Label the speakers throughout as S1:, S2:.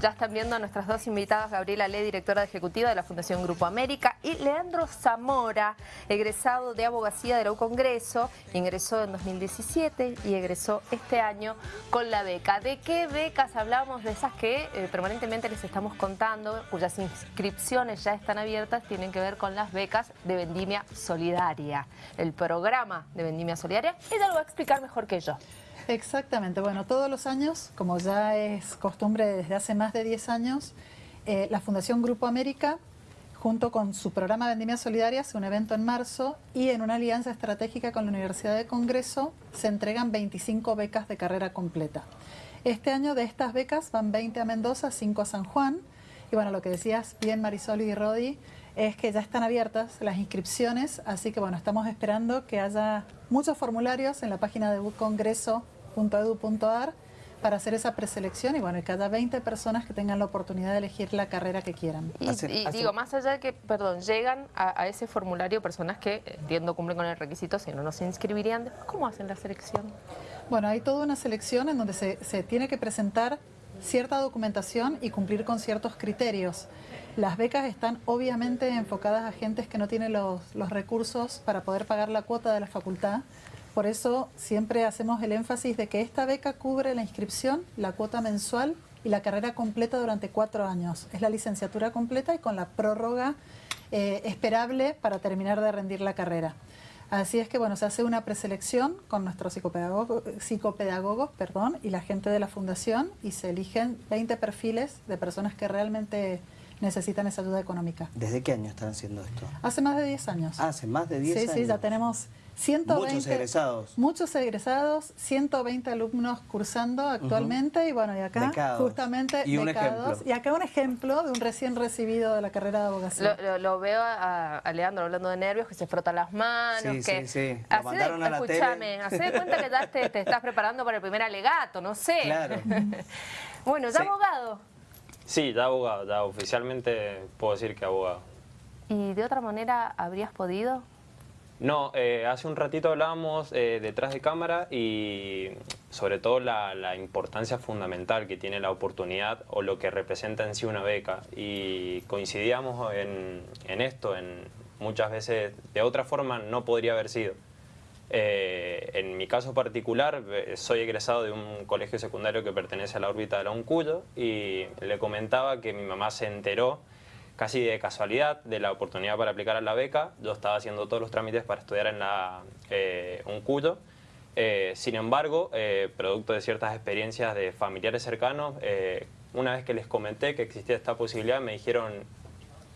S1: Ya están viendo a nuestras dos invitadas, Gabriela Le, directora ejecutiva de la Fundación Grupo América, y Leandro Zamora, egresado de abogacía de la Congreso, ingresó en 2017 y egresó este año con la beca. ¿De qué becas hablamos? De esas que eh, permanentemente les estamos contando, cuyas inscripciones ya están abiertas, tienen que ver con las becas de Vendimia Solidaria, el programa de Vendimia Solidaria. Ella lo va a explicar mejor que yo.
S2: Exactamente, bueno, todos los años, como ya es costumbre desde hace más de 10 años, eh, la Fundación Grupo América, junto con su programa Vendimia Solidaria, hace un evento en marzo y en una alianza estratégica con la Universidad de Congreso se entregan 25 becas de carrera completa. Este año de estas becas van 20 a Mendoza, 5 a San Juan, y bueno, lo que decías bien Marisol y Rodi, es que ya están abiertas las inscripciones, así que bueno, estamos esperando que haya muchos formularios en la página de Congreso .edu.ar para hacer esa preselección y bueno, y cada 20 personas que tengan la oportunidad de elegir la carrera que quieran.
S1: Y, digo, más allá de que, perdón, llegan a, ese formulario personas que, entiendo, cumplen con el requisito, si no, no se inscribirían, ¿cómo hacen la selección?
S2: Bueno, hay toda una selección en donde se, tiene que presentar cierta documentación y cumplir con ciertos criterios. Las becas están obviamente enfocadas a gentes que no tienen los, los recursos para poder pagar la cuota de la facultad, por eso siempre hacemos el énfasis de que esta beca cubre la inscripción, la cuota mensual y la carrera completa durante cuatro años. Es la licenciatura completa y con la prórroga eh, esperable para terminar de rendir la carrera. Así es que bueno, se hace una preselección con nuestros psicopedagogos, perdón, y la gente de la fundación y se eligen 20 perfiles de personas que realmente necesitan esa ayuda económica.
S3: ¿Desde qué año están haciendo esto?
S2: Hace más de 10 años.
S3: Ah, hace más de 10 años.
S2: Sí, sí, ya tenemos 120,
S3: muchos egresados.
S2: Muchos egresados, 120 alumnos cursando actualmente y bueno, y acá justamente
S3: y
S2: acá un ejemplo de un recién recibido de la carrera de abogacía.
S1: Lo, veo a, Leandro hablando de nervios, que se frota las manos,
S3: sí,
S1: que...
S3: Sí, sí,
S1: Así de, escúchame, hace de cuenta que ya te, te, estás preparando para el primer alegato, no sé.
S3: Claro.
S1: bueno, ¿ya abogado?
S4: Sí, ya abogado, ya oficialmente puedo decir que abogado.
S1: ¿Y de otra manera habrías podido?
S4: No, eh, hace un ratito hablábamos eh, detrás de cámara y sobre todo la, importancia fundamental que tiene la oportunidad o lo que representa en sí una beca y coincidíamos en, esto, en muchas veces de otra forma no podría haber sido. Eh, en mi caso particular, soy egresado de un colegio secundario que pertenece a la órbita de la UNCUYO y le comentaba que mi mamá se enteró casi de casualidad de la oportunidad para aplicar a la beca. Yo estaba haciendo todos los trámites para estudiar en la eh, UNCUYO. Eh, sin embargo, eh, producto de ciertas experiencias de familiares cercanos, eh, una vez que les comenté que existía esta posibilidad, me dijeron,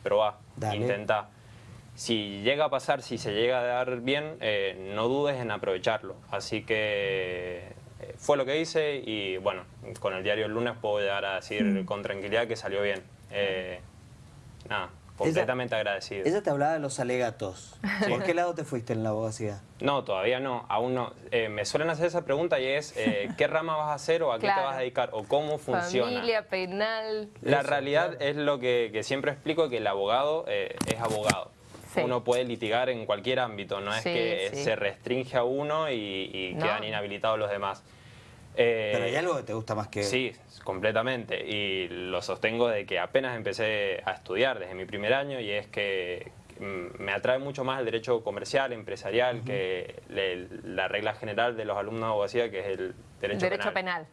S4: probá, intenta. Si llega a pasar, si se llega a dar bien, no dudes en aprovecharlo. Así que fue lo que hice y bueno, con el diario el lunes puedo llegar a decir mm. con tranquilidad que salió bien nada, completamente agradecido.
S3: Ella te hablaba de los alegatos. ¿Por qué lado te fuiste en la abogacía?
S4: No, todavía no, aún no. Eh, me suelen hacer esa pregunta y es eh, ¿qué rama vas a hacer o a qué te vas a dedicar o cómo funciona?
S1: Familia, penal...
S4: La realidad es lo que, siempre explico, que el abogado eh, es abogado. Uno puede litigar en cualquier ámbito, no es que se restringe a uno y, quedan inhabilitados los demás.
S3: Pero hay algo que te gusta más que...
S4: Sí, completamente. Y lo sostengo de que apenas empecé a estudiar desde mi primer año y es que mm, me atrae mucho más el derecho comercial, empresarial, que la regla general de los alumnos de abogacía, que es el derecho,
S1: derecho penal.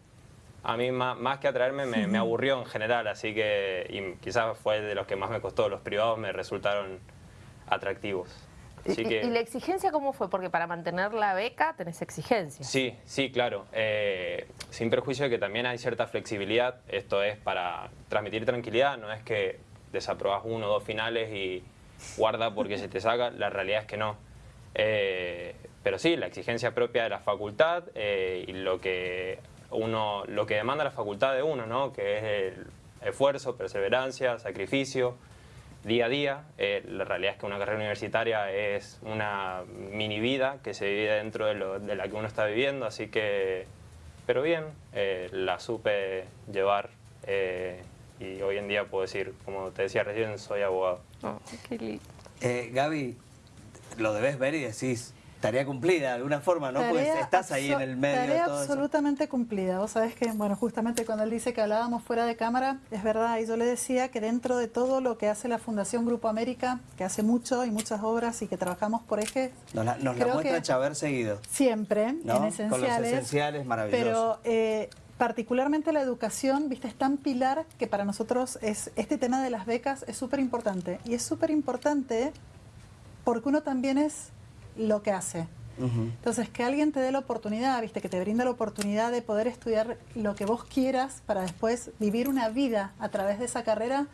S4: A mí más, que atraerme me, aburrió en general, así que y quizás fue de los que más me costó. Los privados me resultaron atractivos.
S1: ¿Y, la exigencia cómo fue? Porque para mantener la beca tenés exigencia.
S4: Sí, sí, claro. Eh, sin perjuicio de que también hay cierta flexibilidad. Esto es para transmitir tranquilidad, no es que desaprobas uno o dos finales y guarda porque se te saca. La realidad es que no. Eh, pero sí, la exigencia propia de la facultad eh, y lo que, uno, lo que demanda la facultad de uno, ¿no? que es el esfuerzo, perseverancia, sacrificio, día a día. Eh, la realidad es que una carrera universitaria es una mini vida que se vive dentro de, la que uno está viviendo, así que, pero bien, eh, la supe llevar eh, y hoy en día puedo decir, como te decía recién, soy abogado.
S1: Oh, qué lindo.
S3: Gaby, lo debes ver y decís, Tarea cumplida, de alguna forma, ¿no? Pues
S2: Tarea
S3: estás ahí en el medio de
S2: Tarea
S3: eso.
S2: absolutamente cumplida. Vos sabés que, bueno, justamente cuando él dice que hablábamos fuera de cámara, es verdad, y yo le decía que dentro de todo lo que hace la Fundación Grupo América, que hace mucho y muchas obras y que trabajamos por eje,
S3: Nos la, nos la muestra Chaver seguido.
S2: siempre,
S3: ¿No?
S2: en
S3: Con los
S2: esenciales.
S3: esenciales, maravilloso.
S2: Pero eh, particularmente la educación, viste, es tan pilar que para nosotros es este tema de las becas es súper importante. Y es súper importante porque uno también es lo que hace. Entonces, que alguien te dé la oportunidad, viste, que te brinda la oportunidad de poder estudiar lo que vos quieras para después vivir una vida a través de esa carrera,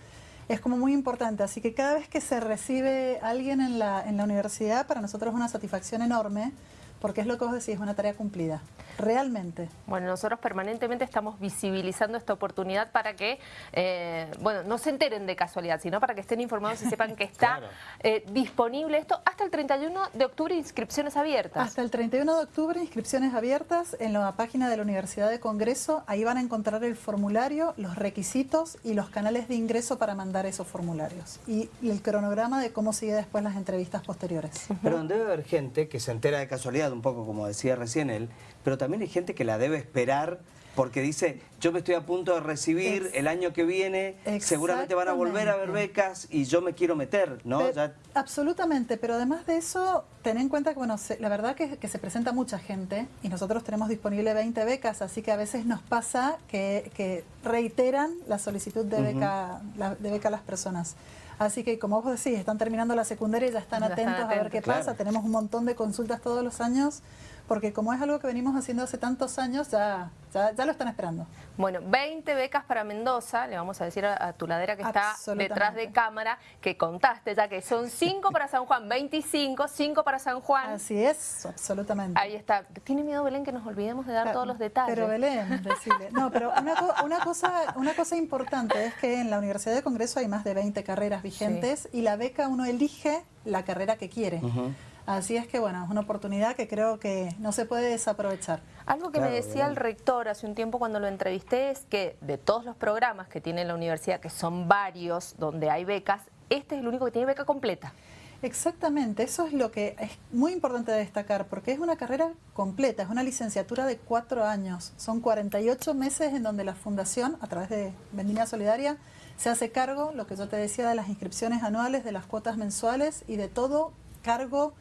S2: es como muy importante. Así que cada vez que se recibe alguien en la, en la universidad, para nosotros es una satisfacción enorme, porque es lo que vos decís, es una tarea cumplida. Realmente.
S1: Bueno, nosotros permanentemente estamos visibilizando esta oportunidad para que, eh, bueno, no se enteren de casualidad, sino para que estén informados y sepan que está
S3: Claro.
S1: eh, disponible esto hasta el 31 de octubre, inscripciones abiertas.
S2: Hasta el 31 de octubre, inscripciones abiertas en la página de la Universidad de Congreso. Ahí van a encontrar el formulario, los requisitos y los canales de ingreso para mandar esos formularios. Y, y el cronograma de cómo sigue después las entrevistas posteriores.
S3: Pero debe haber gente que se entera de casualidad, un poco como decía recién él, pero también hay gente que la debe esperar porque dice, yo me estoy a punto de recibir el año que viene, seguramente van a volver a haber becas y yo me quiero meter, ¿no? Ya-
S2: Absolutamente, pero además de eso, ten en cuenta que, bueno, se- la verdad que, que se presenta mucha gente y nosotros tenemos disponible 20 becas, así que a veces nos pasa que, que reiteran la solicitud de beca, la- de beca a las personas. Así que, como vos decís, están terminando la secundaria y ya están
S1: Ya están
S2: atentos a ver qué
S3: claro.
S2: pasa. Tenemos un montón de consultas todos los años, porque como es algo que venimos haciendo hace tantos años, ya, ya, ya lo están esperando.
S1: Bueno, 20 becas para Mendoza, le vamos a decir a, a tu ladera que está detrás de cámara, que contaste ya que son 5 para San Juan, 25, 5 para San Juan.
S2: Así es, absolutamente.
S1: Ahí está. ¿Tiene miedo Belén que nos olvidemos de dar
S2: Claro,
S1: todos los detalles?
S2: Pero Belén, decirle. No, pero una, una cosa, una cosa importante es que en la Universidad de Congreso hay más de 20 carreras vigentes y la beca uno elige la carrera que quiere.
S3: Ujú.
S2: Así es que, bueno, es una oportunidad que creo que no se puede desaprovechar.
S1: Algo que
S3: Claro,
S1: me decía
S3: bien.
S1: el rector hace un tiempo cuando lo entrevisté es que de todos los programas que tiene la universidad, que son varios, donde hay becas, este es el único que tiene beca completa.
S2: Exactamente, eso es lo que es muy importante destacar, porque es una carrera completa, es una licenciatura de cuatro años. Son 48 meses en donde la Fundación, a través de Vendimia Solidaria, se hace cargo, lo que yo te decía, de las inscripciones anuales, de las cuotas mensuales y de todo cargo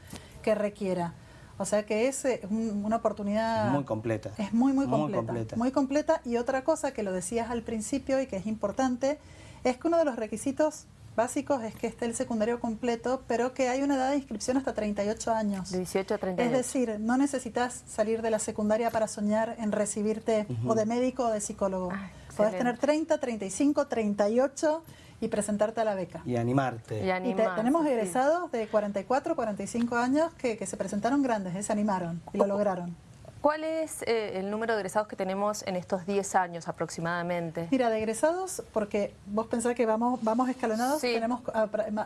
S2: que requiera. O sea que es eh, un- una oportunidad...
S3: Muy completa.
S2: Es muy, muy
S3: Muy
S2: completa. Muy completa. Y otra cosa que lo decías al principio y que es importante, es que uno de los requisitos básicos es que esté el secundario completo, pero que hay una edad de inscripción hasta 38 años.
S1: De 18 a
S2: Es
S1: 38.
S2: decir, no necesitas salir de la secundaria para soñar en recibirte o de médico o de psicólogo.
S1: Ah,
S2: Podés tener 30, 35, 38 y presentarte a la beca.
S3: Y animarte.
S1: Y
S2: Y te- tenemos
S1: sí.
S2: egresados de 44, 45 años que, que se presentaron grandes, eh, se animaron y lo lograron.
S1: ¿Cuál es eh, el número de egresados que tenemos en estos 10 años aproximadamente?
S2: Mira, de egresados, porque vos pensás que vamos, vamos escalonados,
S1: Sí.
S2: tenemos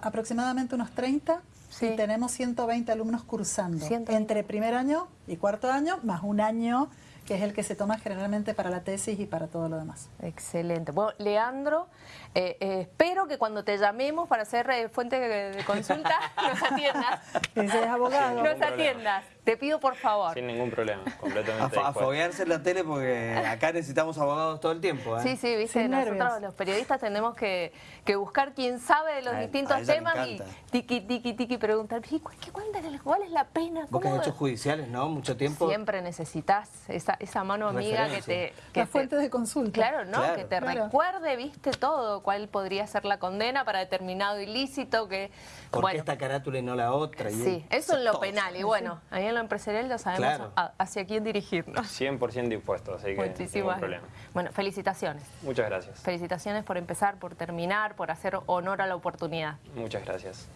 S2: aproximadamente unos 30
S1: Sí.
S2: y tenemos 120 alumnos cursando
S1: 120.
S2: entre primer año y cuarto año, más un año que es el que se toma generalmente para la tesis y para todo lo demás.
S1: Excelente. Bueno, Leandro, eh, eh, espero que cuando te llamemos para hacer eh, fuente de, de consulta nos atiendas.
S2: Ese es abogado.
S1: Nos atiendas. Te pido por favor.
S4: Sin ningún problema, completamente
S3: a foguearse en la tele porque acá necesitamos abogados todo el tiempo, ¿eh?
S1: Sí, sí, viste,
S2: Sin
S1: nosotros
S2: nervios.
S1: los periodistas tenemos que, que buscar quién sabe de los
S3: A-
S1: distintos temas y tiki, tiki, tiki, preguntar, "¿Y cu- qué- cuál, es- ¿cuál es la pena?
S3: Vos que has
S1: ¿Cómo
S3: hecho judiciales, ¿no? Mucho tiempo.
S1: Siempre necesitas esa, esa mano amiga que te... Que
S2: La
S1: te-
S2: fuente de consulta.
S1: Claro, ¿no?
S3: Claro.
S1: que te
S2: Claro.
S1: recuerde, viste, todo, cuál podría ser la condena para determinado ilícito, que...
S3: ¿Por
S1: bueno,
S3: qué esta carátula y no la otra? Y
S1: Sí, eso en lo penal. Y bueno, ahí en lo empresarial ya sabemos
S3: Claro.
S1: a- hacia quién dirigirnos.
S4: 100% dispuesto, así que ningún
S1: Muchísimas
S4: problema.
S1: Bueno, felicitaciones.
S4: Muchas gracias.
S1: Felicitaciones por empezar, por terminar, por hacer honor a la oportunidad.
S4: Muchas gracias.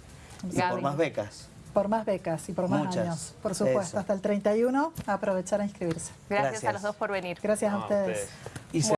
S3: Y por más becas.
S2: Por más becas y por más
S3: Muchas.
S2: años, por supuesto.
S3: Eso.
S2: Hasta el 31, aprovechar a inscribirse.
S1: Gracias, a los dos por venir.
S2: Gracias a
S4: No,
S2: ustedes.
S4: ustedes.
S3: Y se